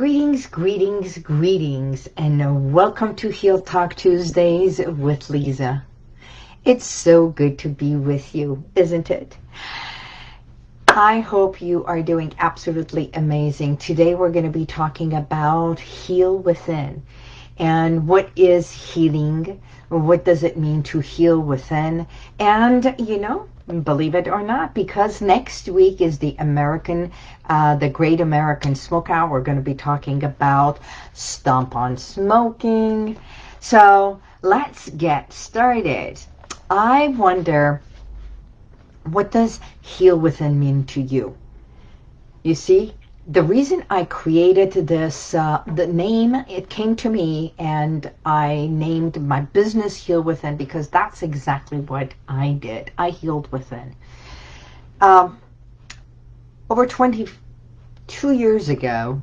Greetings, greetings, greetings, and welcome to Heal Talk Tuesdays with Lisa. It's so good to be with you, isn't it? I hope you are doing absolutely amazing. Today we're going to be talking about Heal Within. And what is healing? What does it mean to heal within? And, you know, believe it or not, because next week is the American, uh, the Great American Smokeout. We're going to be talking about Stomp on Smoking. So let's get started. I wonder, what does heal within mean to you? You see, the reason I created this, uh, the name, it came to me and I named my business Heal Within because that's exactly what I did. I healed within. Um, over 22 years ago,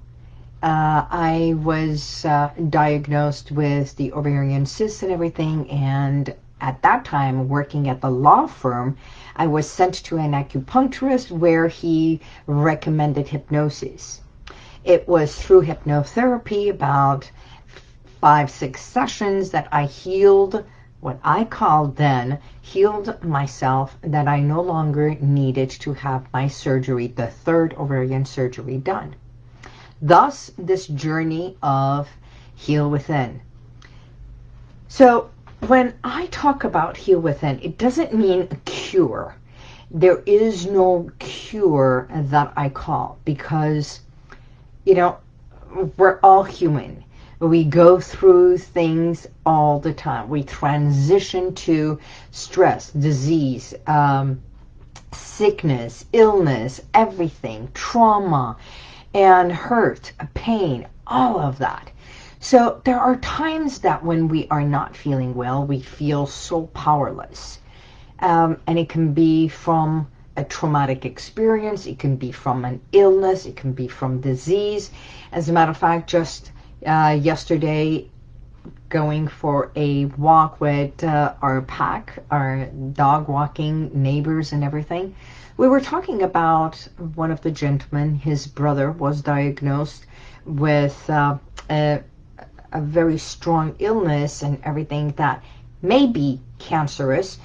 uh, I was uh, diagnosed with the ovarian cysts and everything and at that time working at the law firm, I was sent to an acupuncturist where he recommended hypnosis. It was through hypnotherapy, about five, six sessions that I healed what I called then, healed myself that I no longer needed to have my surgery, the third ovarian surgery done. Thus, this journey of heal within. So when I talk about heal within, it doesn't mean a cure. There is no cure that I call because, you know, we're all human. We go through things all the time. We transition to stress, disease, um, sickness, illness, everything, trauma, and hurt, pain, all of that. So there are times that when we are not feeling well, we feel so powerless. Um, and it can be from a traumatic experience, it can be from an illness, it can be from disease. As a matter of fact, just uh, yesterday, going for a walk with uh, our pack, our dog walking neighbors and everything, we were talking about one of the gentlemen, his brother was diagnosed with uh, a a very strong illness and everything that may be cancerous.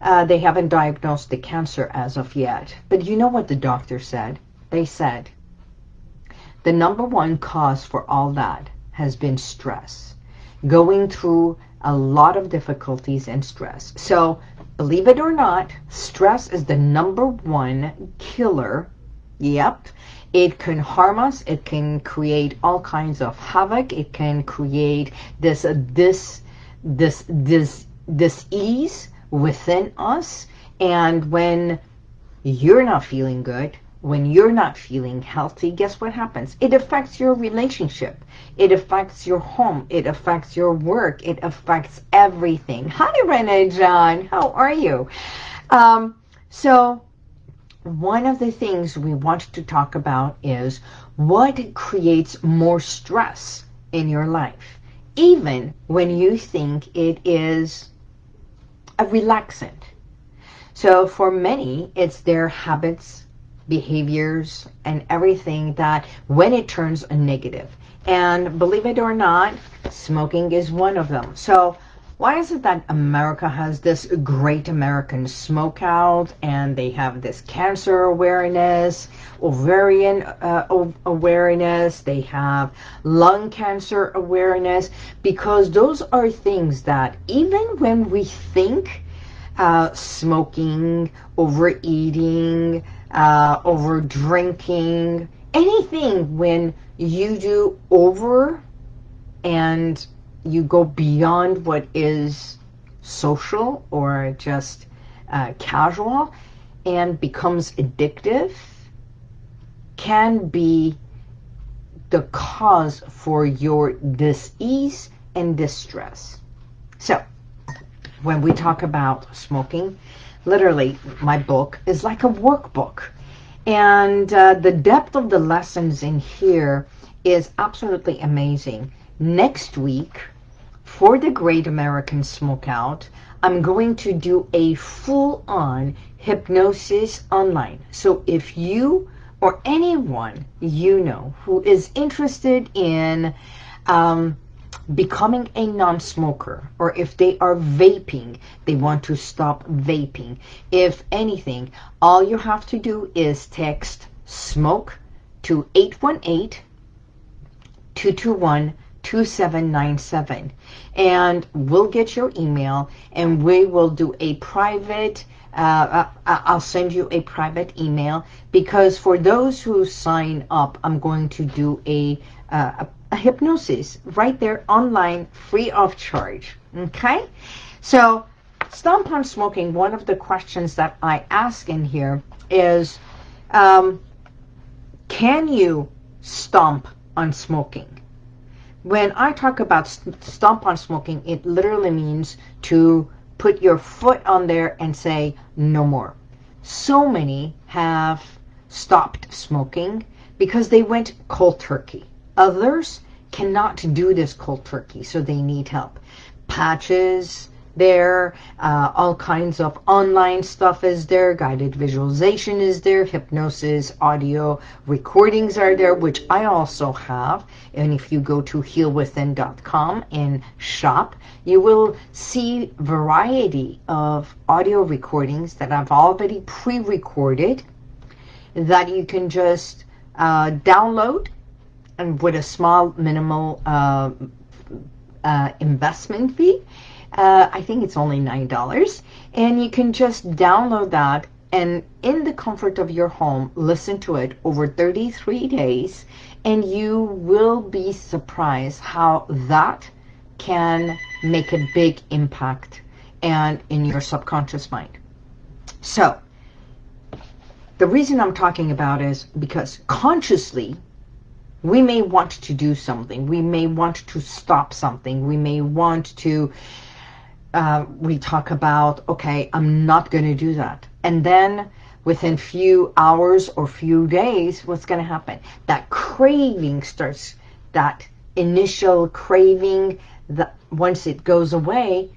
Uh, they haven't diagnosed the cancer as of yet. But you know what the doctor said? They said the number one cause for all that has been stress. Going through a lot of difficulties and stress. So believe it or not, stress is the number one killer. Yep. It can harm us. It can create all kinds of havoc. It can create this, this, this, this, this ease within us. And when you're not feeling good, when you're not feeling healthy, guess what happens? It affects your relationship. It affects your home. It affects your work. It affects everything. Hi, Renee John. How are you? Um, so one of the things we want to talk about is what creates more stress in your life, even when you think it is a relaxant. So for many, it's their habits, behaviors, and everything that when it turns a negative. And believe it or not, smoking is one of them. So why is it that America has this great American smokeout and they have this cancer awareness, ovarian uh, awareness, they have lung cancer awareness, because those are things that even when we think uh, smoking, overeating, uh, over drinking, anything when you do over and you go beyond what is social or just uh, casual and becomes addictive can be the cause for your disease and distress. So, when we talk about smoking, literally, my book is like a workbook. And uh, the depth of the lessons in here is absolutely amazing. Next week, for the Great American Smokeout, I'm going to do a full-on hypnosis online. So if you or anyone you know who is interested in um, becoming a non-smoker or if they are vaping, they want to stop vaping. If anything, all you have to do is text smoke to 818-221-2797 and we'll get your email and we will do a private uh, uh I'll send you a private email because for those who sign up, I'm going to do a, uh, a hypnosis right there online, free of charge. Okay? So, stomp on smoking, one of the questions that I ask in here is, um, can you stomp on smoking? When I talk about st stomp on smoking, it literally means to put your foot on there and say, no more. So many have stopped smoking because they went cold turkey. Others cannot do this cold turkey, so they need help. Patches there, uh, all kinds of online stuff is there, guided visualization is there, hypnosis, audio recordings are there, which I also have. And if you go to healwithin.com and shop, you will see variety of audio recordings that I've already pre-recorded that you can just uh, download and with a small minimal uh, uh, investment fee. Uh, I think it's only $9. And you can just download that and in the comfort of your home, listen to it over 33 days and you will be surprised how that can make a big impact and in your subconscious mind. So, the reason I'm talking about is because consciously we may want to do something. We may want to stop something. We may want to, uh, we talk about, okay, I'm not going to do that. And then within few hours or few days, what's going to happen? That craving starts, that initial craving, that once it goes away,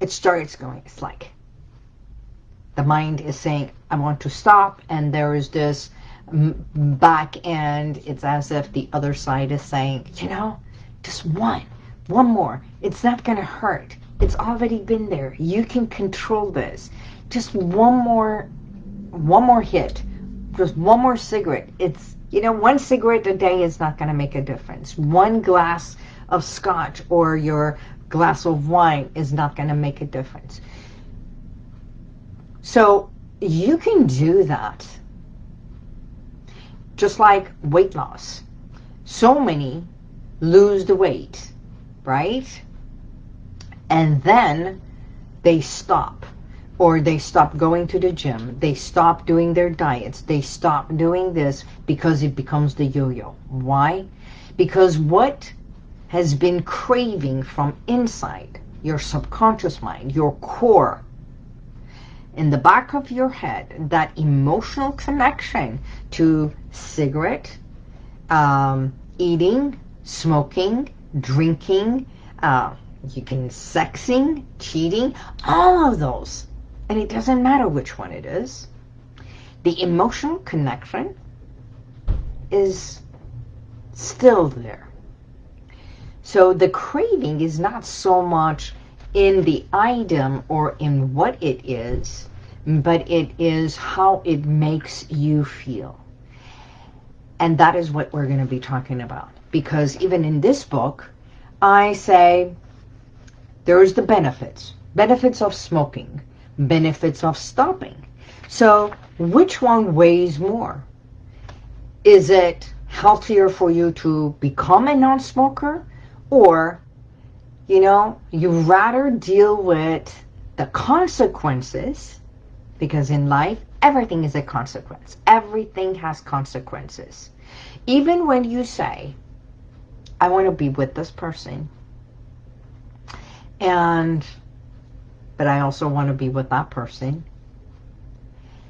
it starts going, it's like the mind is saying, I want to stop. And there is this back end, it's as if the other side is saying, you know, just one, one more. It's not going to hurt. It's already been there. You can control this. Just one more, one more hit. Just one more cigarette. It's, you know, one cigarette a day is not going to make a difference. One glass of scotch or your glass of wine is not going to make a difference. So you can do that just like weight loss. So many lose the weight, right? And then they stop or they stop going to the gym. They stop doing their diets. They stop doing this because it becomes the yo-yo. Why? Because what has been craving from inside your subconscious mind, your core, in the back of your head, that emotional connection to cigarette, um, eating, smoking, drinking, uh, you can sexing, cheating, all of those. And it doesn't matter which one it is. The emotional connection is still there. So the craving is not so much in the item or in what it is, but it is how it makes you feel. And that is what we're going to be talking about. Because even in this book, I say there's the benefits. Benefits of smoking. Benefits of stopping. So which one weighs more? Is it healthier for you to become a non-smoker? Or you know, you rather deal with the consequences because in life, everything is a consequence. Everything has consequences. Even when you say, I want to be with this person, and, but I also want to be with that person,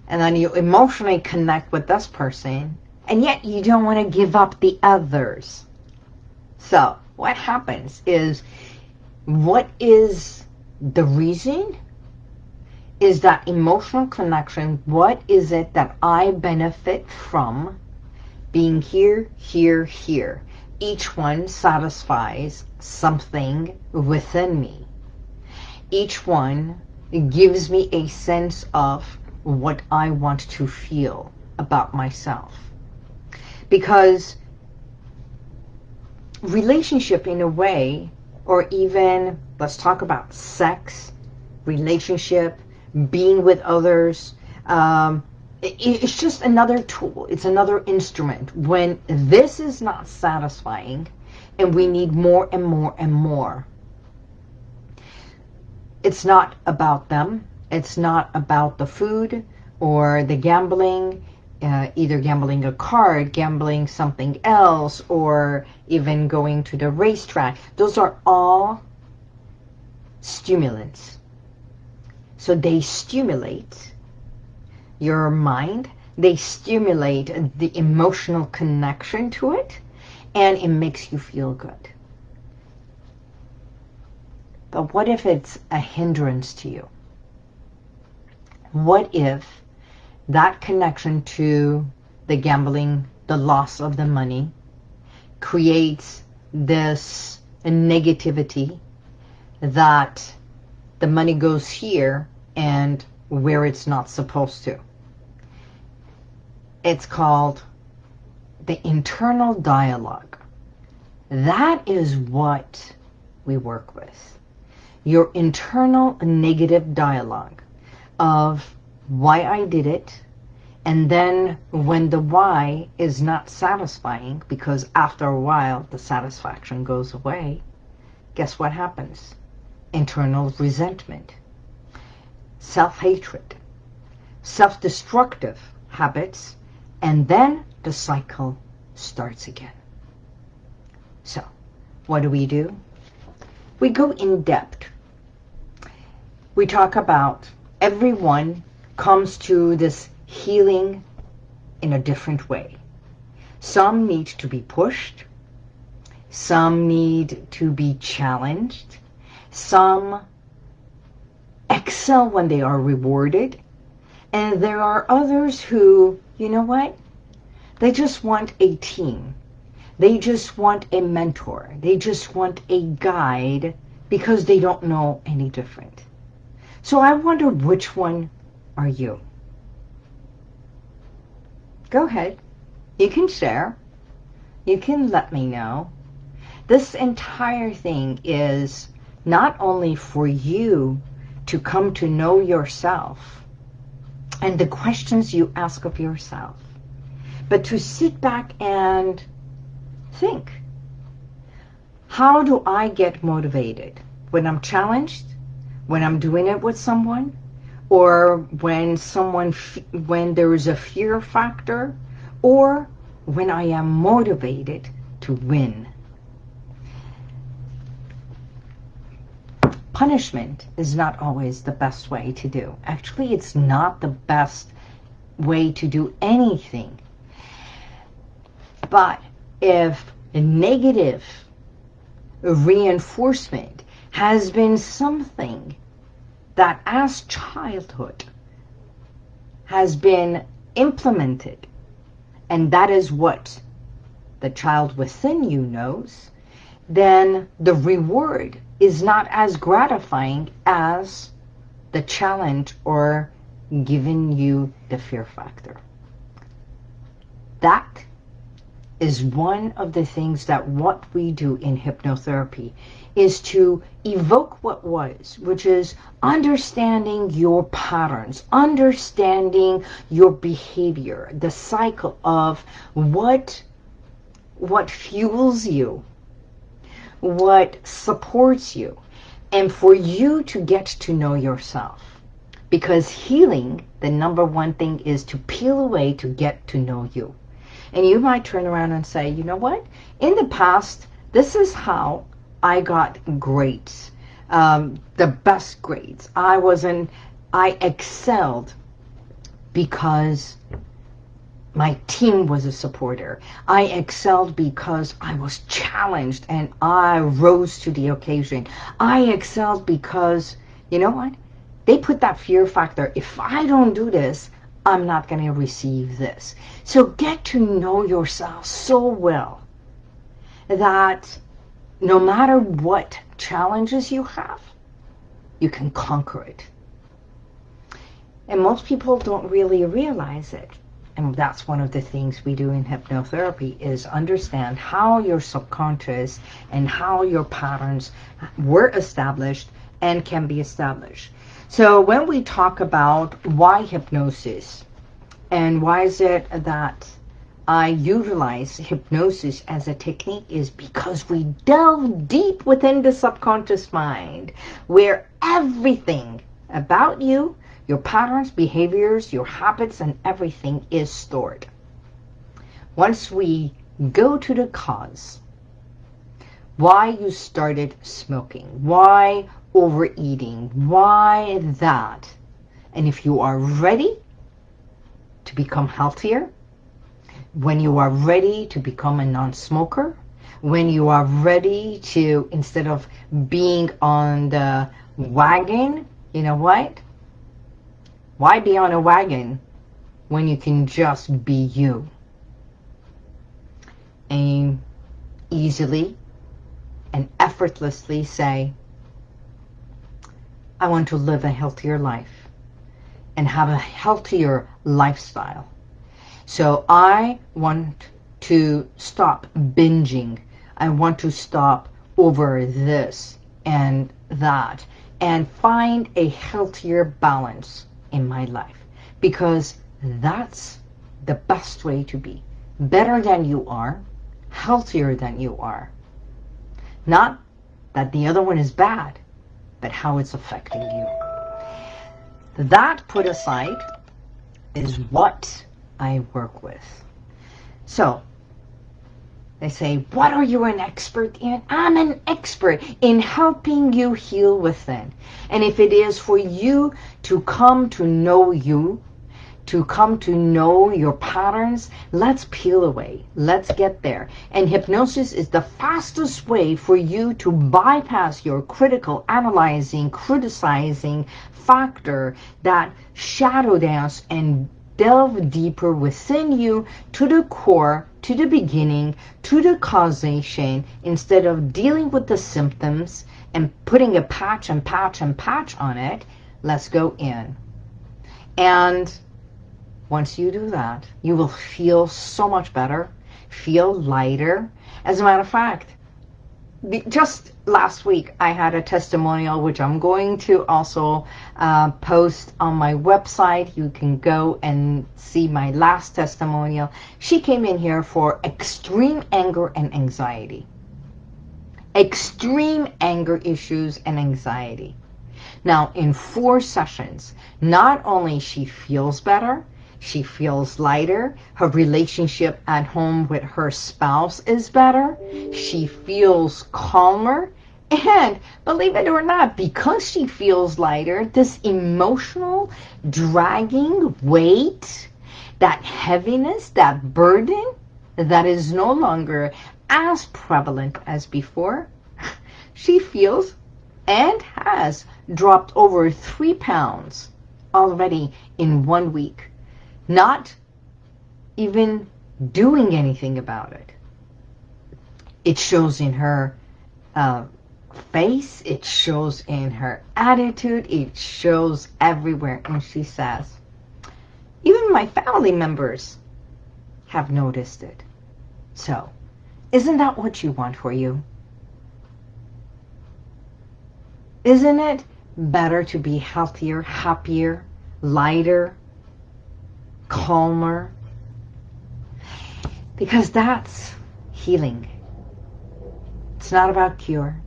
and then you emotionally connect with this person, and yet you don't want to give up the others. So, what happens is what is the reason is that emotional connection. What is it that I benefit from being here, here, here? Each one satisfies something within me. Each one gives me a sense of what I want to feel about myself. Because relationship in a way, or even, let's talk about sex, relationship, being with others, um, it's just another tool. It's another instrument. When this is not satisfying and we need more and more and more, it's not about them. It's not about the food or the gambling, uh, either gambling a card, gambling something else, or even going to the racetrack. Those are all stimulants. So they stimulate your mind. They stimulate the emotional connection to it, and it makes you feel good. But what if it's a hindrance to you? What if that connection to the gambling, the loss of the money, creates this negativity that the money goes here and where it's not supposed to. It's called the internal dialogue. That is what we work with. Your internal negative dialogue of why I did it, and then when the why is not satisfying, because after a while the satisfaction goes away, guess what happens? Internal resentment self-hatred, self-destructive habits, and then the cycle starts again. So, what do we do? We go in depth. We talk about everyone comes to this healing in a different way. Some need to be pushed. Some need to be challenged. Some excel when they are rewarded. And there are others who, you know what? They just want a team. They just want a mentor. They just want a guide because they don't know any different. So I wonder which one are you? Go ahead. You can share. You can let me know. This entire thing is not only for you to come to know yourself and the questions you ask of yourself, but to sit back and think, how do I get motivated? When I'm challenged, when I'm doing it with someone, or when someone, when there is a fear factor, or when I am motivated to win. Punishment is not always the best way to do. Actually, it's not the best way to do anything. But if negative reinforcement has been something that as childhood has been implemented, and that is what the child within you knows, then the reward is not as gratifying as the challenge or giving you the fear factor. That is one of the things that what we do in hypnotherapy is to evoke what was, which is understanding your patterns, understanding your behavior, the cycle of what, what fuels you, what supports you, and for you to get to know yourself. Because healing, the number one thing is to peel away to get to know you. And you might turn around and say, you know what? In the past, this is how I got grades, um, the best grades. I wasn't, I excelled because my team was a supporter. I excelled because I was challenged and I rose to the occasion. I excelled because, you know what? they put that fear factor. If I don't do this, I'm not going to receive this. So get to know yourself so well that no matter what challenges you have, you can conquer it. And most people don't really realize it. And that's one of the things we do in hypnotherapy is understand how your subconscious and how your patterns were established and can be established. So when we talk about why hypnosis and why is it that I utilize hypnosis as a technique is because we delve deep within the subconscious mind where everything about you, your patterns, behaviors, your habits, and everything is stored. Once we go to the cause, why you started smoking, why overeating, why that, and if you are ready to become healthier, when you are ready to become a non-smoker, when you are ready to, instead of being on the wagon, you know what? Why be on a wagon when you can just be you? And easily and effortlessly say, I want to live a healthier life and have a healthier lifestyle. So I want to stop binging. I want to stop over this and that and find a healthier balance in my life because that's the best way to be. Better than you are, healthier than you are. Not that the other one is bad, but how it's affecting you. That put aside is what I work with. So, they say, what are you an expert in? I'm an expert in helping you heal within. And if it is for you to come to know you, to come to know your patterns, let's peel away. Let's get there. And hypnosis is the fastest way for you to bypass your critical, analyzing, criticizing factor that shadow dance and delve deeper within you to the core, to the beginning, to the causation, instead of dealing with the symptoms and putting a patch and patch and patch on it, let's go in. And once you do that, you will feel so much better, feel lighter. As a matter of fact, just last week I had a testimonial which I'm going to also uh, post on my website. You can go and see my last testimonial. She came in here for extreme anger and anxiety. Extreme anger issues and anxiety. Now in four sessions, not only she feels better, she feels lighter. Her relationship at home with her spouse is better. She feels calmer. And believe it or not, because she feels lighter, this emotional dragging weight, that heaviness, that burden, that is no longer as prevalent as before, she feels and has dropped over three pounds already in one week not even doing anything about it. It shows in her uh, face, it shows in her attitude, it shows everywhere. And she says, even my family members have noticed it. So, isn't that what you want for you? Isn't it better to be healthier, happier, lighter, calmer. Because that's healing. It's not about cure.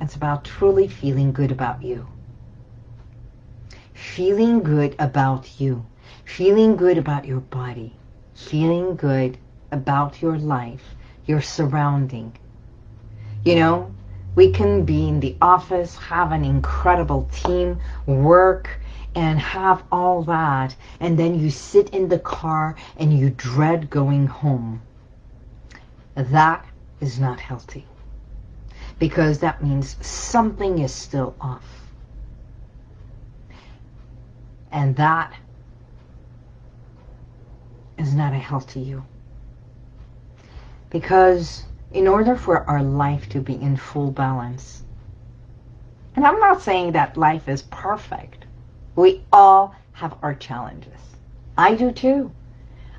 It's about truly feeling good about you. Feeling good about you. Feeling good about your body. Feeling good about your life, your surrounding. You know, we can be in the office, have an incredible team, work, and have all that and then you sit in the car and you dread going home. That is not healthy because that means something is still off. And that is not a healthy you. Because in order for our life to be in full balance, and I'm not saying that life is perfect. We all have our challenges. I do too.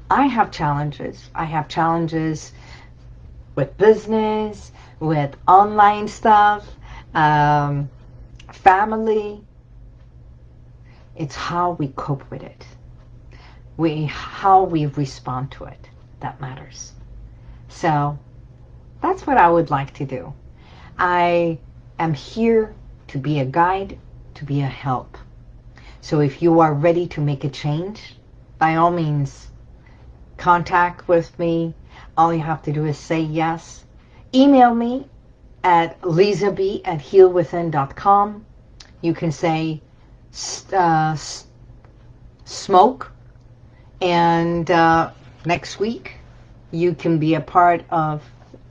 I have challenges. I have challenges with business, with online stuff, um, family. It's how we cope with it. We, how we respond to it that matters. So that's what I would like to do. I am here to be a guide, to be a help. So if you are ready to make a change, by all means, contact with me. All you have to do is say yes. Email me at lisab at healwithin.com. You can say uh, smoke and uh, next week you can be a part of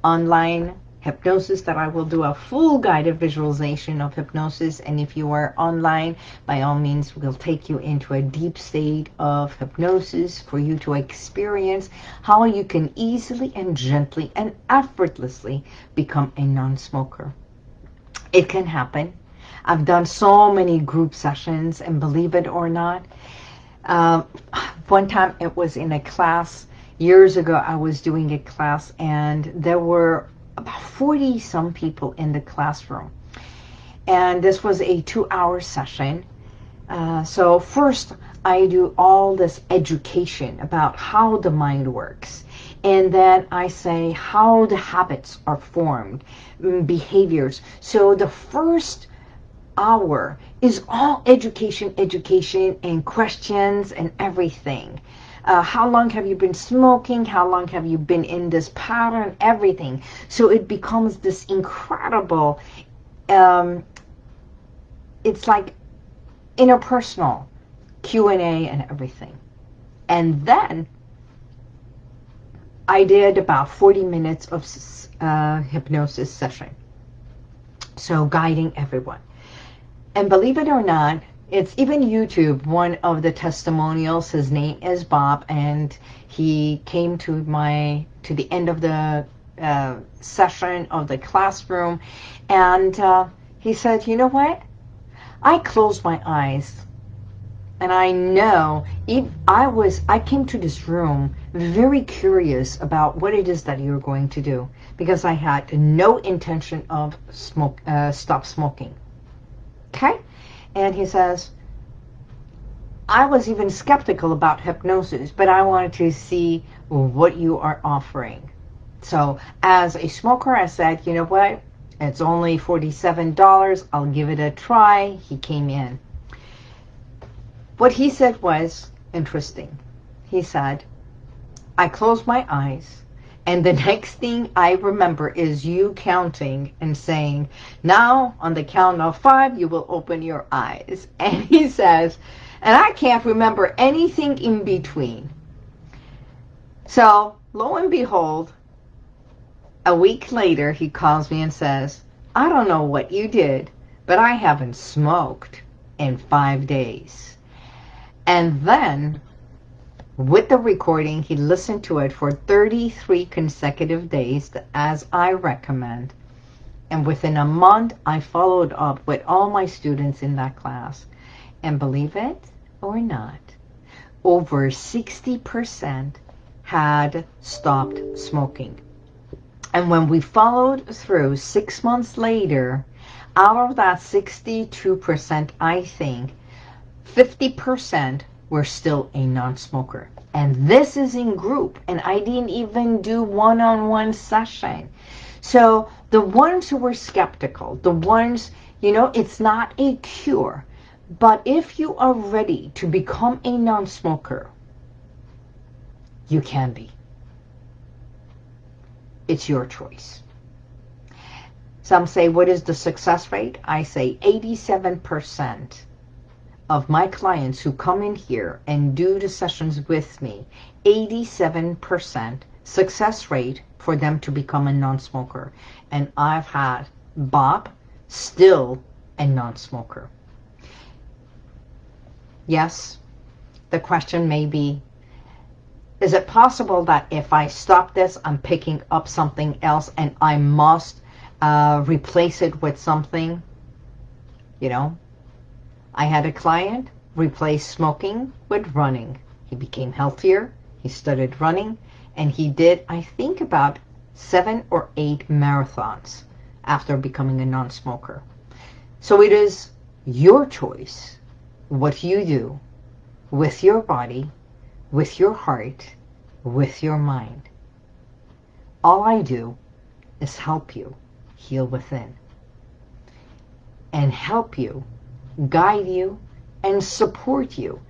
online hypnosis that I will do a full guided visualization of hypnosis. And if you are online by all means we'll take you into a deep state of hypnosis for you to experience how you can easily and gently and effortlessly become a non-smoker. It can happen. I've done so many group sessions and believe it or not um, one time it was in a class years ago I was doing a class and there were about 40 some people in the classroom. And this was a two-hour session. Uh, so first, I do all this education about how the mind works. And then I say how the habits are formed, mm, behaviors. So the first hour is all education, education, and questions and everything uh, how long have you been smoking, how long have you been in this pattern, everything. So it becomes this incredible, um, it's like interpersonal Q&A and everything. And then I did about 40 minutes of uh, hypnosis session. So guiding everyone. And believe it or not, it's even YouTube, one of the testimonials, his name is Bob, and he came to my, to the end of the uh, session of the classroom, and uh, he said, you know what? I closed my eyes, and I know, I was, I came to this room very curious about what it is that you're going to do, because I had no intention of smoke, uh, stop smoking. Okay? And he says, I was even skeptical about hypnosis, but I wanted to see what you are offering. So as a smoker, I said, you know what? It's only $47. I'll give it a try. He came in. What he said was interesting. He said, I closed my eyes and the next thing I remember is you counting and saying, now on the count of five, you will open your eyes. And he says, and I can't remember anything in between. So lo and behold, a week later, he calls me and says, I don't know what you did, but I haven't smoked in five days. And then with the recording, he listened to it for 33 consecutive days, as I recommend. And within a month, I followed up with all my students in that class. And believe it or not, over 60% had stopped smoking. And when we followed through six months later, out of that 62%, I think, 50% were still a non-smoker. And this is in group, and I didn't even do one-on-one -on -one session. So the ones who were skeptical, the ones, you know, it's not a cure. But if you are ready to become a non-smoker, you can be. It's your choice. Some say, what is the success rate? I say 87% of my clients who come in here and do the sessions with me, 87% success rate for them to become a non-smoker. And I've had Bob still a non-smoker. Yes, the question may be, is it possible that if I stop this, I'm picking up something else and I must uh, replace it with something? You know, I had a client replace smoking with running. He became healthier. He started running and he did, I think, about seven or eight marathons after becoming a non-smoker. So it is your choice what you do with your body, with your heart, with your mind. All I do is help you heal within and help you, guide you, and support you.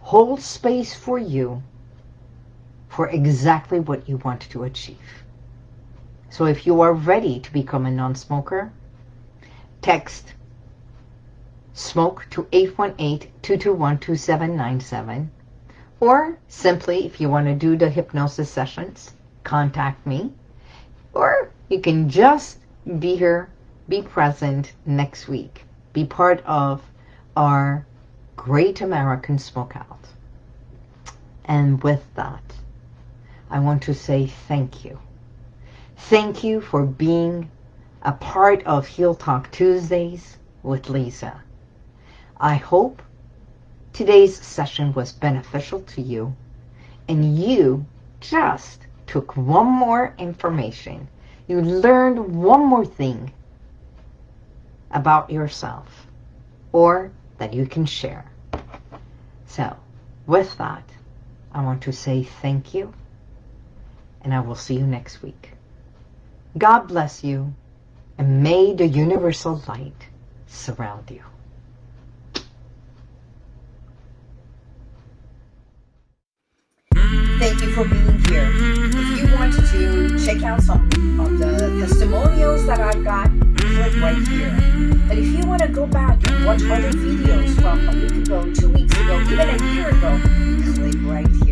Hold space for you for exactly what you want to achieve. So if you are ready to become a non-smoker, text smoke to 818-221-2797 or simply if you want to do the hypnosis sessions, contact me or you can just be here, be present next week. Be part of our Great American Smokeout. And with that, I want to say thank you. Thank you for being a part of Heal Talk Tuesdays with Lisa. I hope today's session was beneficial to you and you just took one more information. You learned one more thing about yourself or that you can share. So with that, I want to say thank you and I will see you next week. God bless you, and may the universal light surround you. Thank you for being here. If you want to check out some of the testimonials that I've got, right here. But if you want to go back and watch other videos from a week ago, two weeks ago, even a year ago, click right